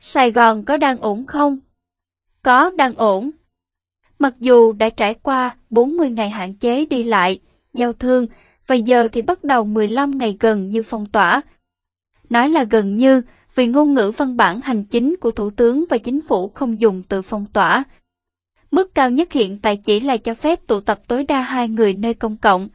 Sài Gòn có đang ổn không? Có đang ổn. Mặc dù đã trải qua 40 ngày hạn chế đi lại, giao thương, và giờ thì bắt đầu 15 ngày gần như phong tỏa. Nói là gần như vì ngôn ngữ văn bản hành chính của Thủ tướng và Chính phủ không dùng từ phong tỏa. Mức cao nhất hiện tại chỉ là cho phép tụ tập tối đa hai người nơi công cộng.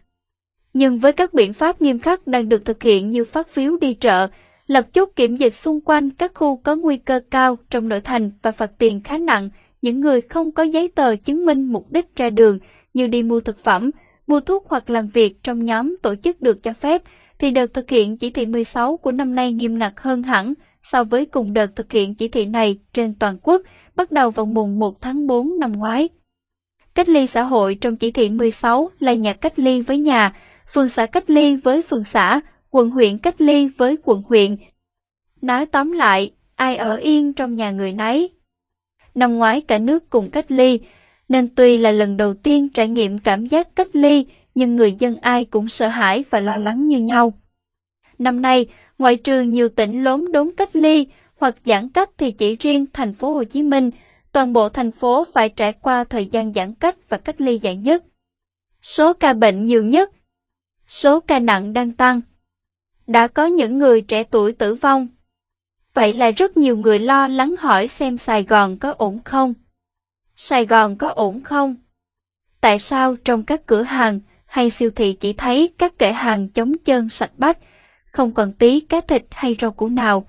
Nhưng với các biện pháp nghiêm khắc đang được thực hiện như phát phiếu đi chợ, lập chốt kiểm dịch xung quanh các khu có nguy cơ cao trong nội thành và phạt tiền khá nặng những người không có giấy tờ chứng minh mục đích ra đường như đi mua thực phẩm, mua thuốc hoặc làm việc trong nhóm tổ chức được cho phép, thì đợt thực hiện chỉ thị 16 của năm nay nghiêm ngặt hơn hẳn so với cùng đợt thực hiện chỉ thị này trên toàn quốc bắt đầu vào mùng 1 tháng 4 năm ngoái. Cách ly xã hội trong chỉ thị 16 là nhà cách ly với nhà, phường xã cách ly với phường xã, quận huyện cách ly với quận huyện. Nói tóm lại, ai ở yên trong nhà người nấy. Năm ngoái cả nước cùng cách ly, nên tuy là lần đầu tiên trải nghiệm cảm giác cách ly, nhưng người dân ai cũng sợ hãi và lo lắng như nhau. Năm nay, ngoại trừ nhiều tỉnh lốn đốn cách ly hoặc giãn cách thì chỉ riêng thành phố Hồ Chí Minh, toàn bộ thành phố phải trải qua thời gian giãn cách và cách ly dài nhất. Số ca bệnh nhiều nhất, số ca nặng đang tăng. Đã có những người trẻ tuổi tử vong. Vậy là rất nhiều người lo lắng hỏi xem Sài Gòn có ổn không? Sài Gòn có ổn không? Tại sao trong các cửa hàng hay siêu thị chỉ thấy các kệ hàng chống chân sạch bách, không còn tí cá thịt hay rau củ nào?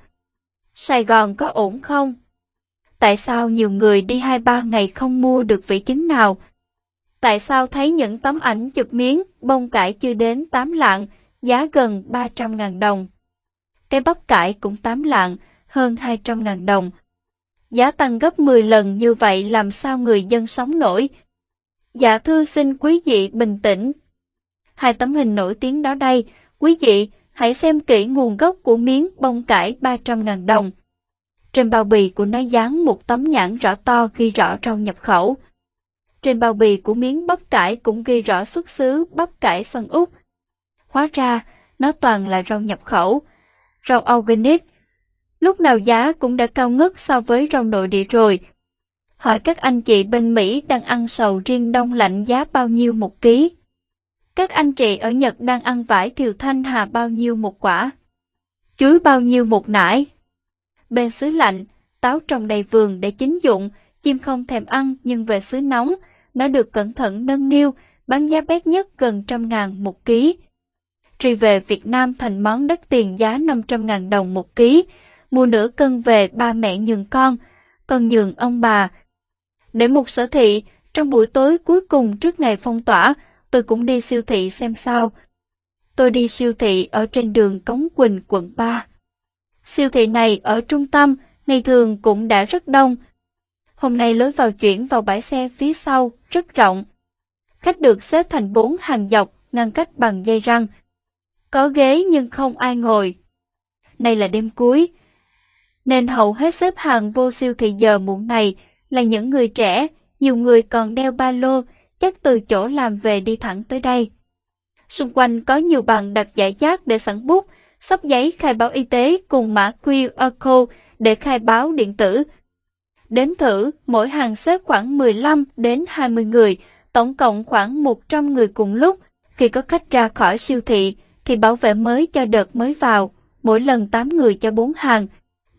Sài Gòn có ổn không? Tại sao nhiều người đi hai ba ngày không mua được vị trứng nào? Tại sao thấy những tấm ảnh chụp miếng bông cải chưa đến 8 lạng, giá gần 300.000 đồng? Cái bắp cải cũng 8 lạng, hơn 200.000 đồng. Giá tăng gấp 10 lần như vậy làm sao người dân sống nổi? Dạ thưa xin quý vị bình tĩnh. Hai tấm hình nổi tiếng đó đây, quý vị hãy xem kỹ nguồn gốc của miếng bông cải 300.000 đồng. Trên bao bì của nó dán một tấm nhãn rõ to ghi rõ rau nhập khẩu. Trên bao bì của miếng bắp cải cũng ghi rõ xuất xứ bắp cải xoăn úc. Hóa ra, nó toàn là rau nhập khẩu, rau organic, lúc nào giá cũng đã cao ngất so với rau nội địa rồi. Hỏi các anh chị bên Mỹ đang ăn sầu riêng đông lạnh giá bao nhiêu một ký? Các anh chị ở Nhật đang ăn vải thiều thanh hà bao nhiêu một quả? Chuối bao nhiêu một nải? Bên xứ lạnh, táo trồng đầy vườn để chính dụng, chim không thèm ăn nhưng về xứ nóng, nó được cẩn thận nâng niu, bán giá bét nhất gần trăm ngàn một ký. Truy về Việt Nam thành món đất tiền giá 500 ngàn đồng một ký, mua nửa cân về ba mẹ nhường con, con nhường ông bà. Để một sở thị, trong buổi tối cuối cùng trước ngày phong tỏa, tôi cũng đi siêu thị xem sao. Tôi đi siêu thị ở trên đường Cống Quỳnh, quận 3. Siêu thị này ở trung tâm, ngày thường cũng đã rất đông. Hôm nay lối vào chuyển vào bãi xe phía sau, rất rộng. Khách được xếp thành bốn hàng dọc, ngăn cách bằng dây răng. Có ghế nhưng không ai ngồi. Nay là đêm cuối, nên hầu hết xếp hàng vô siêu thị giờ muộn này là những người trẻ, nhiều người còn đeo ba lô, chắc từ chỗ làm về đi thẳng tới đây. Xung quanh có nhiều bàn đặt giải rác để sẵn bút, sắp giấy khai báo y tế cùng mã QR code để khai báo điện tử. Đếm thử, mỗi hàng xếp khoảng 15 đến 20 người, tổng cộng khoảng 100 người cùng lúc. Khi có khách ra khỏi siêu thị, thì bảo vệ mới cho đợt mới vào, mỗi lần 8 người cho 4 hàng,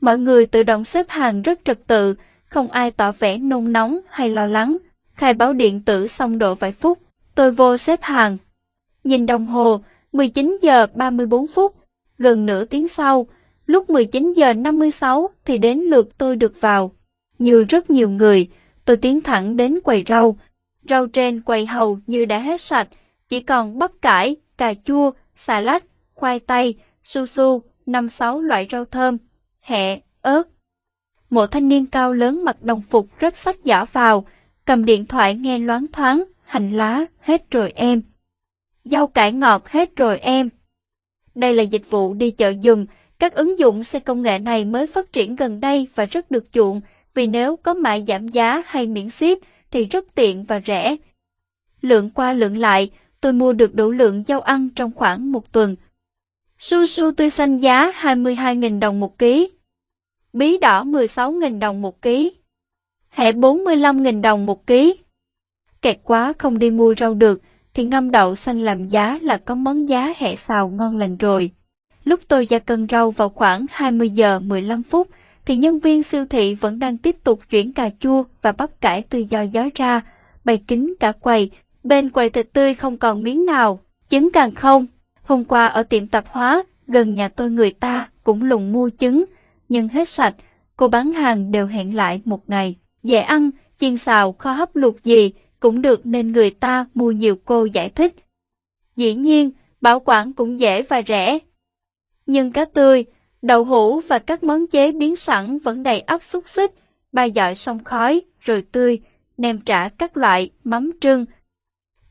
Mọi người tự động xếp hàng rất trật tự, không ai tỏ vẻ nôn nóng hay lo lắng. Khai báo điện tử xong độ vài phút, tôi vô xếp hàng. Nhìn đồng hồ, 19 giờ 34 phút, gần nửa tiếng sau, lúc 19 giờ 56 thì đến lượt tôi được vào. Như rất nhiều người, tôi tiến thẳng đến quầy rau. Rau trên quầy hầu như đã hết sạch, chỉ còn bắp cải, cà chua, xà lách, khoai tây, su su, năm sáu loại rau thơm, hẹ, ớt. Một thanh niên cao lớn mặc đồng phục rất sách giả vào, cầm điện thoại nghe loáng thoáng, hành lá, hết rồi em. Rau cải ngọt hết rồi em. Đây là dịch vụ đi chợ dùng, các ứng dụng xe công nghệ này mới phát triển gần đây và rất được chuộng, vì nếu có mại giảm giá hay miễn ship thì rất tiện và rẻ. Lượng qua lượng lại, tôi mua được đủ lượng rau ăn trong khoảng một tuần. Su su tươi xanh giá 22.000 đồng một ký. bí đỏ 16.000 đồng một ký. Hẹ 45.000 đồng một ký. Kẹt quá không đi mua rau được, thì ngâm đậu xanh làm giá là có món giá hẹ xào ngon lành rồi. Lúc tôi ra cân rau vào khoảng 20 giờ 15 phút, thì nhân viên siêu thị vẫn đang tiếp tục chuyển cà chua và bắp cải từ giò gió ra, bày kính cả quầy. Bên quầy thịt tươi không còn miếng nào, trứng càng không. Hôm qua ở tiệm tạp hóa, gần nhà tôi người ta cũng lùng mua trứng, nhưng hết sạch, cô bán hàng đều hẹn lại một ngày. Dễ ăn, chiên xào, kho hấp luộc gì cũng được nên người ta mua nhiều cô giải thích. Dĩ nhiên, bảo quản cũng dễ và rẻ. Nhưng cá tươi, đậu hũ và các món chế biến sẵn vẫn đầy ắp xúc xích, ba dọi xong khói, rồi tươi, nem trả các loại, mắm trưng.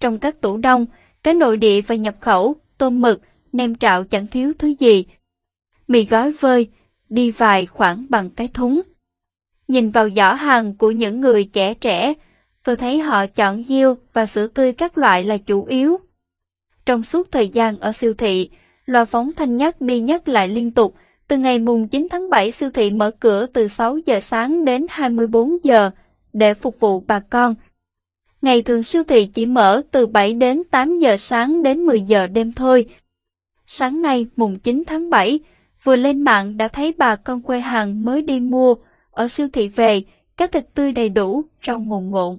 Trong các tủ đông, cá nội địa và nhập khẩu, tôm mực, nem trạo chẳng thiếu thứ gì. Mì gói vơi, đi vài khoảng bằng cái thúng. Nhìn vào giỏ hàng của những người trẻ trẻ, tôi thấy họ chọn diêu và sữa tươi các loại là chủ yếu. Trong suốt thời gian ở siêu thị, loa phóng thanh nhắc đi nhắc lại liên tục. Từ ngày mùng 9 tháng 7 siêu thị mở cửa từ 6 giờ sáng đến 24 giờ để phục vụ bà con. Ngày thường siêu thị chỉ mở từ 7 đến 8 giờ sáng đến 10 giờ đêm thôi. Sáng nay mùng 9 tháng 7, vừa lên mạng đã thấy bà con quê hàng mới đi mua ở siêu thị về, các thịt tươi đầy đủ, rau ngồn ngộn.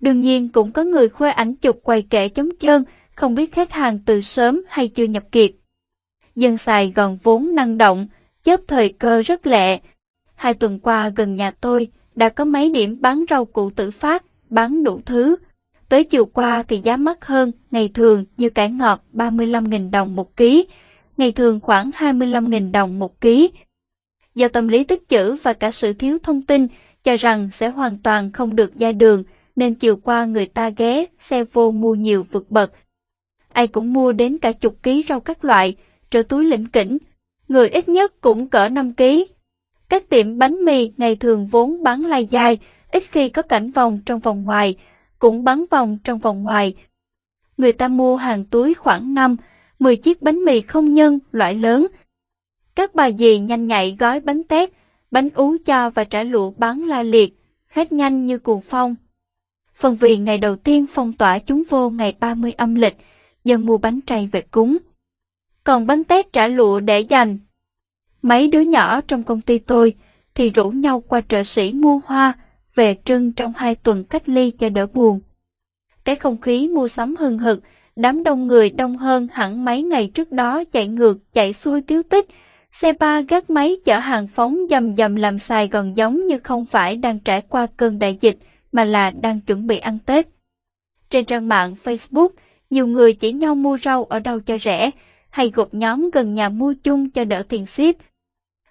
Đương nhiên cũng có người khoe ảnh chụp quầy kệ chống chân, không biết khách hàng từ sớm hay chưa nhập kịp. Dân Sài Gòn vốn năng động, chớp thời cơ rất lẹ. Hai tuần qua gần nhà tôi đã có mấy điểm bán rau củ tự phát, bán đủ thứ. Tới chiều qua thì giá mắc hơn, ngày thường như cải ngọt 35.000 đồng một ký, ngày thường khoảng 25.000 đồng một ký. Do tâm lý tích chữ và cả sự thiếu thông tin, cho rằng sẽ hoàn toàn không được ra đường, nên chiều qua người ta ghé xe vô mua nhiều vượt bậc. Ai cũng mua đến cả chục ký rau các loại, trở túi lĩnh kỉnh, người ít nhất cũng cỡ 5 ký. Các tiệm bánh mì ngày thường vốn bán lai dài, ít khi có cảnh vòng trong vòng ngoài, cũng bắn vòng trong vòng ngoài. Người ta mua hàng túi khoảng 5, 10 chiếc bánh mì không nhân loại lớn. Các bà dì nhanh nhạy gói bánh tét, bánh ú cho và trả lụa bán la liệt, hết nhanh như cuồng phong. Phần vì ngày đầu tiên phong tỏa chúng vô ngày 30 âm lịch, dân mua bánh trầy về cúng. Còn bánh tét trả lụa để dành. Mấy đứa nhỏ trong công ty tôi thì rủ nhau qua chợ sĩ mua hoa, về trưng trong hai tuần cách ly cho đỡ buồn. Cái không khí mua sắm hừng hực, đám đông người đông hơn hẳn mấy ngày trước đó chạy ngược chạy xuôi tiếu tích, xe ba gác máy chở hàng phóng dầm dầm làm Sài Gòn giống như không phải đang trải qua cơn đại dịch, mà là đang chuẩn bị ăn Tết. Trên trang mạng Facebook, nhiều người chỉ nhau mua rau ở đâu cho rẻ, hay gộp nhóm gần nhà mua chung cho đỡ tiền ship.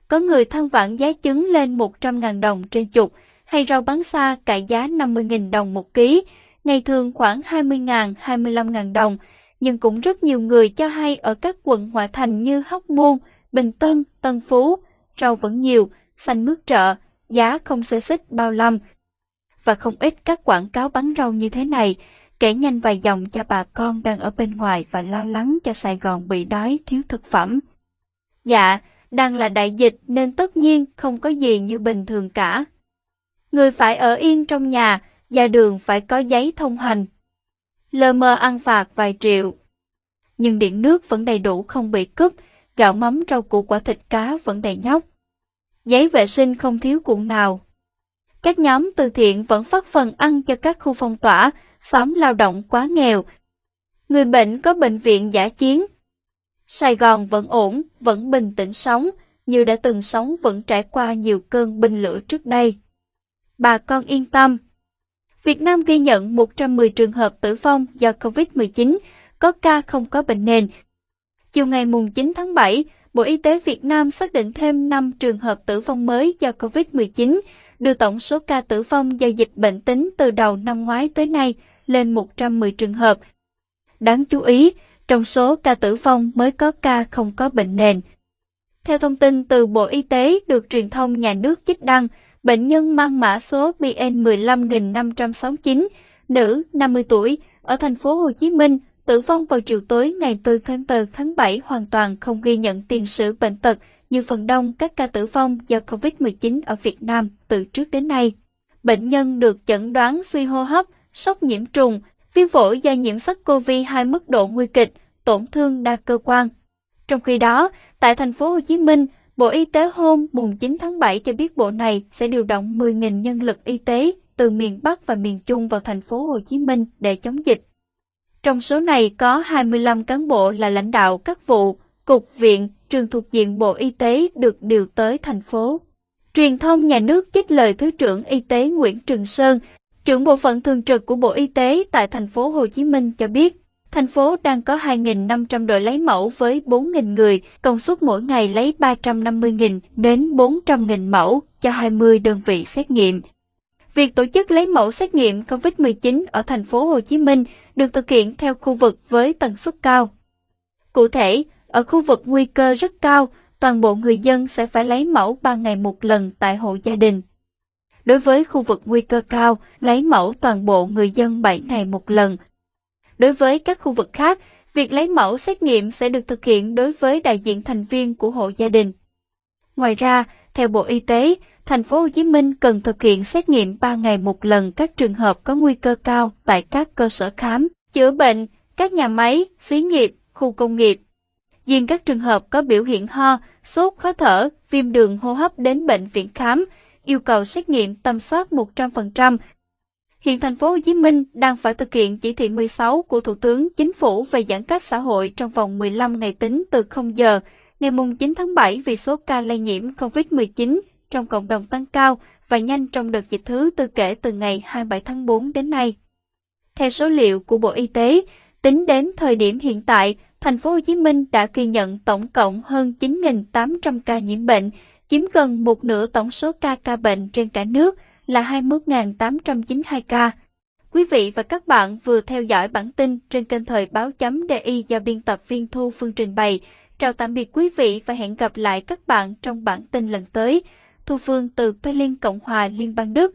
Có người than vãn giá trứng lên 100.000 đồng trên chục, hay rau bán xa cải giá 50.000 đồng một ký, ngày thường khoảng 20.000, 25.000 đồng, nhưng cũng rất nhiều người cho hay ở các quận ngoại thành như Hóc Môn, Bình Tân, Tân Phú, rau vẫn nhiều, xanh mướt trợ, giá không xê xích bao lâm. Và không ít các quảng cáo bán rau như thế này, kể nhanh vài dòng cho bà con đang ở bên ngoài và lo lắng cho Sài Gòn bị đói thiếu thực phẩm. Dạ, đang là đại dịch nên tất nhiên không có gì như bình thường cả. Người phải ở yên trong nhà, ra đường phải có giấy thông hành. Lơ mơ ăn phạt vài triệu. Nhưng điện nước vẫn đầy đủ không bị cướp, gạo mắm rau củ quả thịt cá vẫn đầy nhóc. Giấy vệ sinh không thiếu cuộn nào. Các nhóm từ thiện vẫn phát phần ăn cho các khu phong tỏa, xóm lao động quá nghèo. Người bệnh có bệnh viện giả chiến. Sài Gòn vẫn ổn, vẫn bình tĩnh sống, như đã từng sống vẫn trải qua nhiều cơn binh lửa trước đây. Bà con yên tâm. Việt Nam ghi nhận 110 trường hợp tử vong do COVID-19, có ca không có bệnh nền. Chiều ngày 9 tháng 7, Bộ Y tế Việt Nam xác định thêm 5 trường hợp tử vong mới do COVID-19, đưa tổng số ca tử vong do dịch bệnh tính từ đầu năm ngoái tới nay lên 110 trường hợp. Đáng chú ý, trong số ca tử vong mới có ca không có bệnh nền. Theo thông tin từ Bộ Y tế được truyền thông nhà nước chích đăng, bệnh nhân mang mã số BN 15569, nữ, 50 tuổi, ở thành phố Hồ Chí Minh, tử vong vào chiều tối ngày 4 tháng 4 tháng 7 hoàn toàn không ghi nhận tiền sử bệnh tật như phần đông các ca tử vong do COVID-19 ở Việt Nam từ trước đến nay. Bệnh nhân được chẩn đoán suy hô hấp, sốc nhiễm trùng, viêm phổi do nhiễm SARS-CoV-2 mức độ nguy kịch, tổn thương đa cơ quan. Trong khi đó, tại thành phố Hồ Chí Minh, Bộ Y tế hôm mùng 9 tháng 7 cho biết bộ này sẽ điều động 10.000 nhân lực y tế từ miền Bắc và miền Trung vào thành phố Hồ Chí Minh để chống dịch. Trong số này có 25 cán bộ là lãnh đạo các vụ, cục viện, trường thuộc diện Bộ Y tế được điều tới thành phố. Truyền thông nhà nước trích lời Thứ trưởng Y tế Nguyễn Trường Sơn, trưởng bộ phận thường trực của Bộ Y tế tại thành phố Hồ Chí Minh cho biết, thành phố đang có 2.500 đội lấy mẫu với 4.000 người, công suất mỗi ngày lấy 350.000 đến 400.000 mẫu cho 20 đơn vị xét nghiệm. Việc tổ chức lấy mẫu xét nghiệm COVID-19 ở thành phố Hồ Chí Minh được thực hiện theo khu vực với tần suất cao. Cụ thể, ở khu vực nguy cơ rất cao, toàn bộ người dân sẽ phải lấy mẫu 3 ngày một lần tại hộ gia đình. Đối với khu vực nguy cơ cao, lấy mẫu toàn bộ người dân 7 ngày một lần. Đối với các khu vực khác, việc lấy mẫu xét nghiệm sẽ được thực hiện đối với đại diện thành viên của hộ gia đình. Ngoài ra, theo Bộ Y tế, thành phố Hồ Chí Minh cần thực hiện xét nghiệm 3 ngày một lần các trường hợp có nguy cơ cao tại các cơ sở khám, chữa bệnh, các nhà máy, xí nghiệp, khu công nghiệp. Riêng các trường hợp có biểu hiện ho, sốt, khó thở, viêm đường hô hấp đến bệnh viện khám, yêu cầu xét nghiệm tầm soát 100%. Hiện thành phố Hồ Chí Minh đang phải thực hiện chỉ thị 16 của Thủ tướng Chính phủ về giãn cách xã hội trong vòng 15 ngày tính từ 0 giờ ngày 9 tháng 7 vì số ca lây nhiễm COVID-19 trong cộng đồng tăng cao và nhanh trong đợt dịch thứ tư kể từ ngày 27 tháng 4 đến nay. Theo số liệu của Bộ Y tế, tính đến thời điểm hiện tại, thành phố Hồ Chí Minh đã ghi nhận tổng cộng hơn 9.800 ca nhiễm bệnh, chiếm gần một nửa tổng số ca ca bệnh trên cả nước là 21.892 ca. Quý vị và các bạn vừa theo dõi bản tin trên kênh thời báo chấm DI do biên tập viên Thu Phương trình bày. Chào tạm biệt quý vị và hẹn gặp lại các bạn trong bản tin lần tới. Thu Phương từ Berlin, Cộng hòa Liên bang Đức.